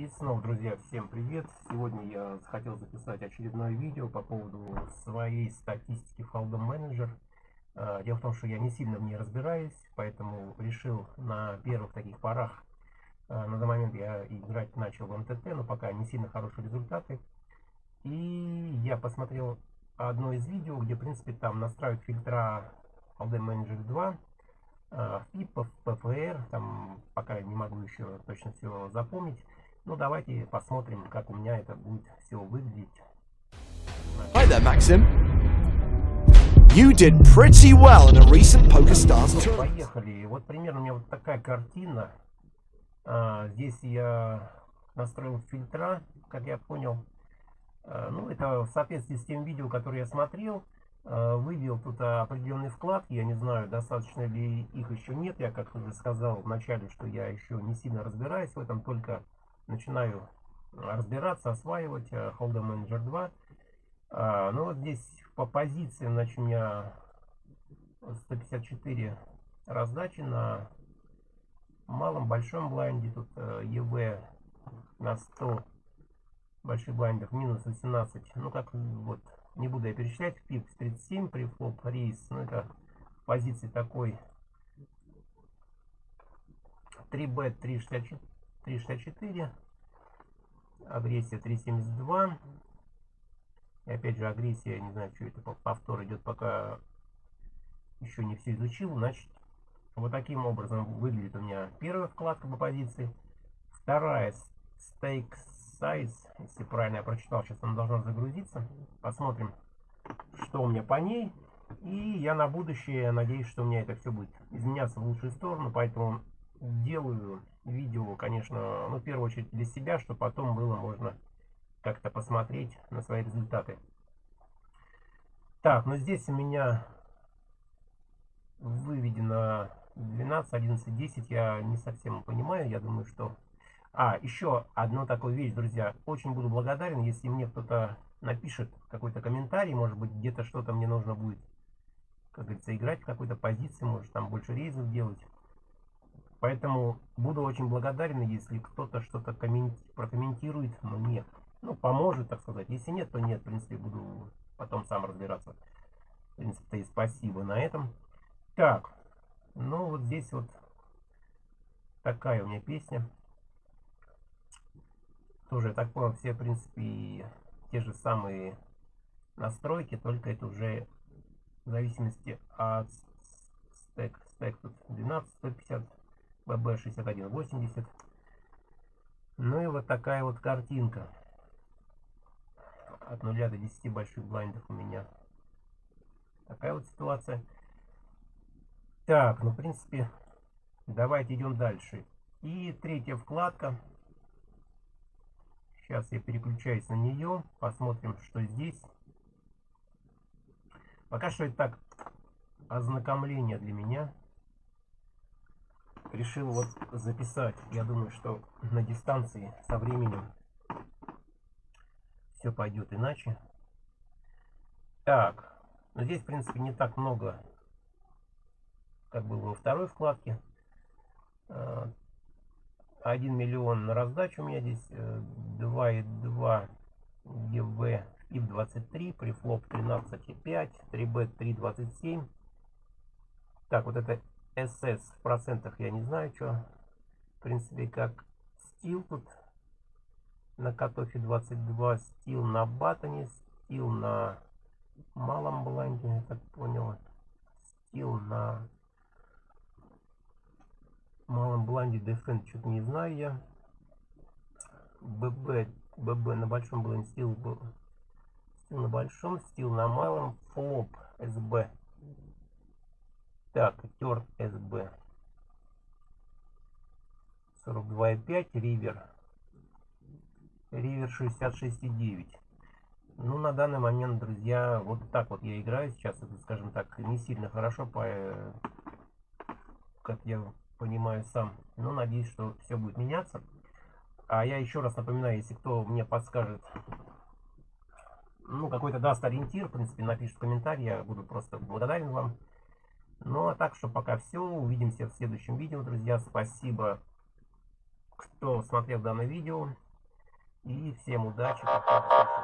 И снова, друзья, всем привет! Сегодня я хотел записать очередное видео по поводу своей статистики в Hold'em Manager. А, дело в том, что я не сильно в ней разбираюсь, поэтому решил на первых таких порах, а, на данный момент я играть начал в МТТ, но пока не сильно хорошие результаты. И я посмотрел одно из видео, где, в принципе, там настраивают фильтра Hold'em Manager 2, FIP, PFR, там пока не могу еще точно все запомнить. Ну, давайте посмотрим, как у меня это будет все выглядеть. Hi there, Maxim. You did pretty well in a recent PokerStars Ну, tour. поехали. Вот примерно у меня вот такая картина. А, здесь я настроил фильтра, как я понял. А, ну, это в соответствии с тем видео, которое я смотрел. А, вывел тут определенные вкладки. Я не знаю, достаточно ли их еще нет. Я, как уже сказал в начале, что я еще не сильно разбираюсь в этом, только начинаю разбираться, осваивать э, Hold'em Manager 2. А, ну вот здесь по позиции, значит, у меня 154 раздачи на малом, большом блайнде. Тут э, EV на 100 больших блайндах минус 18. Ну как вот, не буду я перечислять. VPIP 37 preflop raise. Ну это позиции такой 3B 364. 364 агрессия 372 и опять же агрессия не знаю что это повтор идет пока еще не все изучил. Значит вот таким образом выглядит у меня первая вкладка по позиции. Вторая stake size если правильно я прочитал сейчас она должна загрузиться. Посмотрим что у меня по ней. И я на будущее надеюсь что у меня это все будет изменяться в лучшую сторону поэтому делаю видео, конечно, ну, в первую очередь для себя, чтобы потом было можно как-то посмотреть на свои результаты. Так, ну здесь у меня выведено 12, 11, 10, я не совсем понимаю, я думаю, что... А, еще одну такую вещь, друзья, очень буду благодарен, если мне кто-то напишет какой-то комментарий, может быть, где-то что-то мне нужно будет, как говорится, играть в какой-то позиции, может, там больше рейзов делать. Поэтому буду очень благодарен, если кто-то что-то прокомментирует мне. Ну, поможет, так сказать. Если нет, то нет. В принципе, буду потом сам разбираться. В принципе, и спасибо на этом. Так. Ну, вот здесь вот такая у меня песня. Тоже, я так понял, все, в принципе, те же самые настройки, только это уже в зависимости от стек. Стек тут 12, 150 BB6180. Ну и вот такая вот картинка. От 0 до 10 больших блайндов у меня. Такая вот ситуация. Так, ну в принципе, давайте идем дальше. И третья вкладка. Сейчас я переключаюсь на нее. Посмотрим, что здесь. Пока что это так ознакомление для меня решил вот записать. Я думаю, что на дистанции со временем все пойдет иначе. Так, но здесь, в принципе, не так много, как было во второй вкладке. 1 а, миллион на раздачу у меня здесь 2,2 ГВ ИП 23, префлоп 13,5, 3Б 3,27. Так, вот это SS в процентах я не знаю, что. В принципе, как стил тут на катофе 22, стил на батоне, стил на малом бланде, я так понял. Стил на малом бланде дефен, что-то не знаю я. ББ, ББ на большом бланде, стил, стил на большом, стил на малом, флоп, СБ так, тер СБ. 42,5, ривер. Ривер 66,9. Ну, на данный момент, друзья, вот так вот я играю сейчас. Это, скажем так, не сильно хорошо, по, как я понимаю сам. Но надеюсь, что все будет меняться. А я еще раз напоминаю, если кто мне подскажет, ну, какой-то даст ориентир, в принципе, напишет в комментарии, я буду просто благодарен вам. Ну, а так что пока все. Увидимся в следующем видео, друзья. Спасибо, кто смотрел данное видео. И всем удачи. Пока.